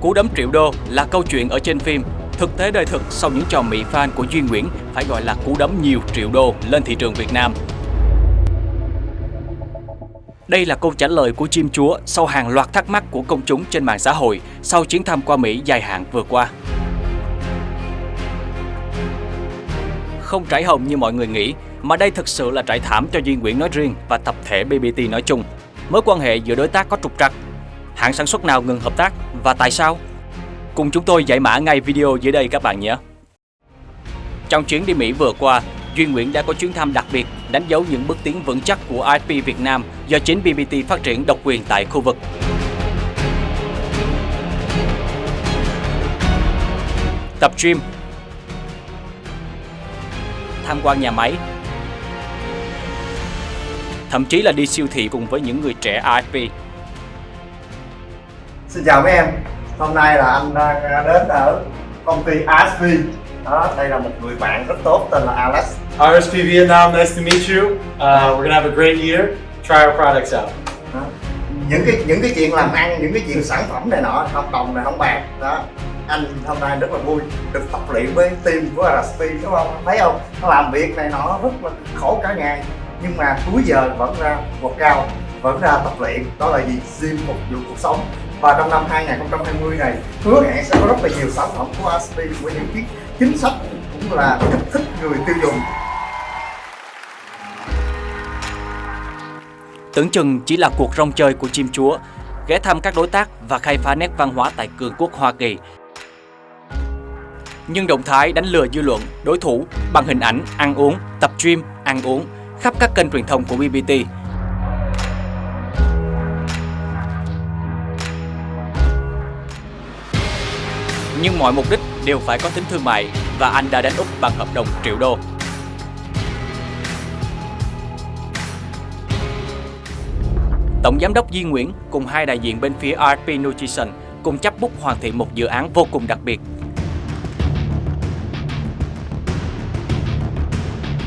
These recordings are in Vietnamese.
Cú đấm triệu đô là câu chuyện ở trên phim. Thực tế đời thực sau những trò mỹ fan của Duy Nguyễn phải gọi là cú đấm nhiều triệu đô lên thị trường Việt Nam. Đây là câu trả lời của chim chúa sau hàng loạt thắc mắc của công chúng trên mạng xã hội sau chuyến thăm qua Mỹ dài hạn vừa qua. Không trải hồng như mọi người nghĩ, mà đây thực sự là trải thảm cho Duy Nguyễn nói riêng và tập thể BBT nói chung. Mối quan hệ giữa đối tác có trục trặc. Hãng sản xuất nào ngừng hợp tác và tại sao? Cùng chúng tôi giải mã ngay video dưới đây các bạn nhé. Trong chuyến đi Mỹ vừa qua, Duy Nguyễn đã có chuyến thăm đặc biệt đánh dấu những bước tiến vững chắc của IP Việt Nam do chính BBT phát triển độc quyền tại khu vực. Tập gym Tham quan nhà máy Thậm chí là đi siêu thị cùng với những người trẻ IP. Xin chào mấy em. Hôm nay là anh đang đến ở công ty ASP đó, đây là một người bạn rất tốt tên là Alex. RSP Vietnam, nice to meet you. Uh, we're gonna have a great year. Try our products out. đó. những cái những cái chuyện làm ăn những cái chuyện sản phẩm này nọ hợp đồng này không bạc đó. Anh hôm nay rất là vui được tập luyện với team của RSP đúng không? Thấy không? Nó làm việc này nọ rất là khổ cả ngày. Nhưng mà cuối giờ vẫn ra một cao vẫn ra tập luyện đó là gì gym phục vụ cuộc sống và trong năm 2020 này hứa hẹn sẽ có rất là nhiều sản phẩm của RSP với những cái chính sách cũng là kích thích người tiêu dùng Tưởng chừng chỉ là cuộc rong chơi của chim chúa, ghé thăm các đối tác và khai phá nét văn hóa tại cường quốc Hoa Kỳ. Nhưng động thái đánh lừa dư luận, đối thủ bằng hình ảnh ăn uống, tập gym, ăn uống khắp các kênh truyền thông của BBT. Nhưng mọi mục đích đều phải có tính thương mại và anh đã đánh Úc bằng hợp đồng triệu đô. Tổng giám đốc Duy Nguyễn cùng hai đại diện bên phía RP Nutrition cùng chấp bút hoàn thiện một dự án vô cùng đặc biệt.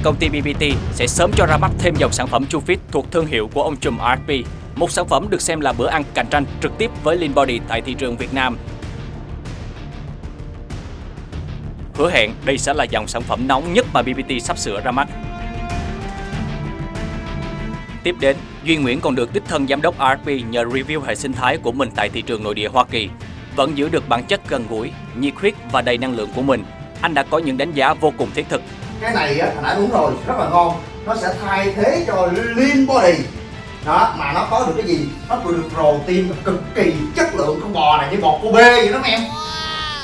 Công ty BBT sẽ sớm cho ra mắt thêm dòng sản phẩm Chufit thuộc thương hiệu của ông trùm RP, một sản phẩm được xem là bữa ăn cạnh tranh trực tiếp với Lean Body tại thị trường Việt Nam. Hứa hẹn đây sẽ là dòng sản phẩm nóng nhất mà BBT sắp sửa ra mắt. Tiếp đến, Duy Nguyễn còn được đích thân giám đốc RP nhờ review hệ sinh thái của mình tại thị trường nội địa Hoa Kỳ. Vẫn giữ được bản chất gần gũi, nhiệt huyết và đầy năng lượng của mình, anh đã có những đánh giá vô cùng thiết thực. cái này á hồi nãy uống rồi rất là ngon nó sẽ thay thế cho lean body đó mà nó có được cái gì nó được protein cực kỳ chất lượng con bò này như bò Kobe vậy đó em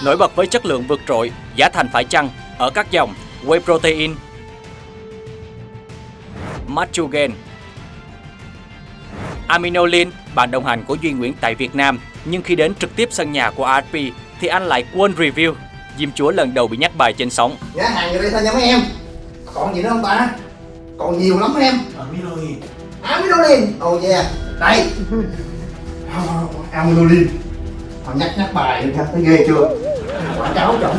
Nổi bật với chất lượng vượt trội, giá thành phải chăng ở các dòng Whey Protein, Machugen, Aminolin, bạn đồng hành của Duy Nguyễn tại Việt Nam, nhưng khi đến trực tiếp sân nhà của RP thì anh lại quên review. Diêm Chúa lần đầu bị nhắc bài trên sóng. giá hàng vô đây thôi nha mấy em? Còn gì nữa không ta? Còn nhiều lắm em. Aminolin. aminolin oh yeah. Đây. Aminolin họ nhắc nhắc bài nha thấy ghê chưa quảng cáo trọng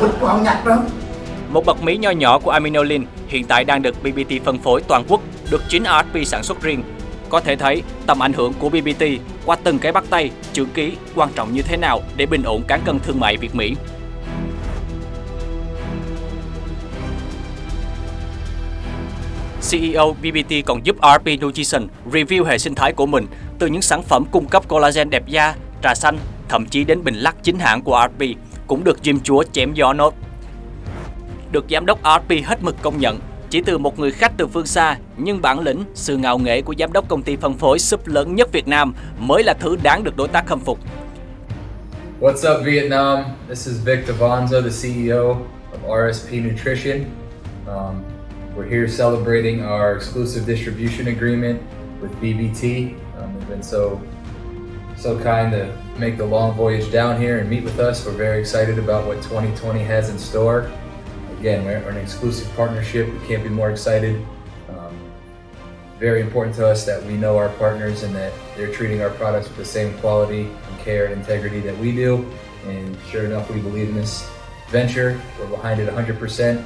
Một bật mí nho nhỏ của Aminolin hiện tại đang được BBT phân phối toàn quốc, được chính RP sản xuất riêng. Có thể thấy tầm ảnh hưởng của BBT qua từng cái bắt tay, chữ ký quan trọng như thế nào để bình ổn cán cân thương mại Việt Mỹ. CEO BBT còn giúp RP Nutrition review hệ sinh thái của mình từ những sản phẩm cung cấp collagen đẹp da, trà xanh, thậm chí đến bình lắc chính hãng của RP cũng được Jim Chúa chém gió nốt. Được giám đốc RP hết mực công nhận, chỉ từ một người khách từ phương xa, nhưng bản lĩnh, sự ngạo nghễ của giám đốc công ty phân phối súp lớn nhất Việt Nam mới là thứ đáng được đối tác khâm phục. What's up, Vietnam? This is Vic Devonzo, the CEO of RSP Nutrition. Um, we're here celebrating our exclusive distribution agreement with BBT. Um, they've been so so kind to make the long voyage down here and meet with us. We're very excited about what 2020 has in store. Again, we're an exclusive partnership. We can't be more excited. Um, very important to us that we know our partners and that they're treating our products with the same quality and care and integrity that we do. And sure enough, we believe in this venture. We're behind it 100%.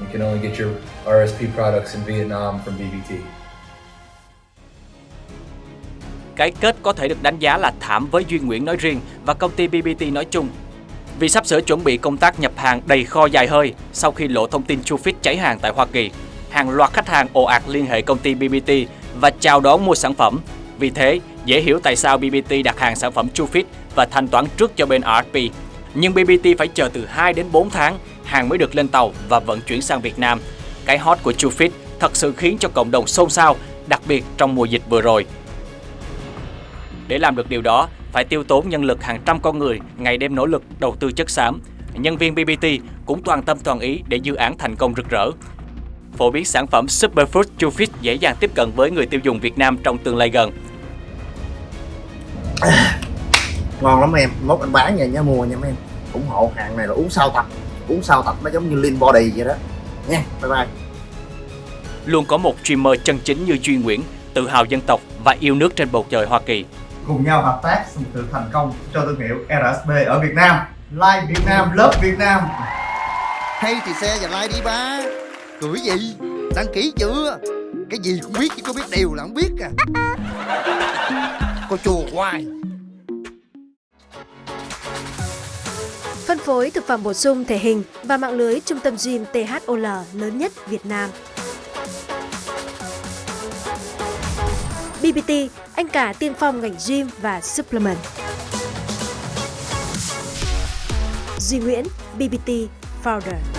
You can only get your RSP products in Vietnam from BBT. Cái kết có thể được đánh giá là thảm với Duy Nguyễn nói riêng và công ty BBT nói chung. Vì sắp sửa chuẩn bị công tác nhập hàng đầy kho dài hơi sau khi lộ thông tin Chufit cháy hàng tại Hoa Kỳ, hàng loạt khách hàng ồ ạt liên hệ công ty BBT và chào đón mua sản phẩm. Vì thế, dễ hiểu tại sao BBT đặt hàng sản phẩm Chufit và thanh toán trước cho bên rfp Nhưng BBT phải chờ từ 2 đến 4 tháng hàng mới được lên tàu và vận chuyển sang Việt Nam. Cái hot của Chufit thật sự khiến cho cộng đồng xôn xao, đặc biệt trong mùa dịch vừa rồi. Để làm được điều đó, phải tiêu tốn nhân lực hàng trăm con người, ngày đêm nỗ lực đầu tư chất xám. Nhân viên BBT cũng toàn tâm toàn ý để dự án thành công rực rỡ. Phổ biến sản phẩm Superfood Chufit dễ dàng tiếp cận với người tiêu dùng Việt Nam trong tương lai gần. ngon lắm em mốt anh bán nha nhớ mua nha mấy em ủng hộ hàng này là uống sau tập uống sau tập nó giống như lean body vậy đó nha bye bye Luôn có một streamer chân chính như Duy Nguyễn, tự hào dân tộc và yêu nước trên bầu trời Hoa Kỳ. Cùng nhau hợp tác xong sự thành công cho thương hiệu RSB ở Việt Nam. Like Việt Nam love Việt Nam. Hay thì xe và like đi ba. Cười gì? Đăng ký chưa? Cái gì cũng biết chứ có biết điều là không biết à. Cô chùa hoài. Phân phối thực phẩm bổ sung thể hình và mạng lưới trung tâm gym THOL lớn nhất Việt Nam. BBT, anh cả tiên phong ngành gym và supplement. Duy Nguyễn, BBT Founder.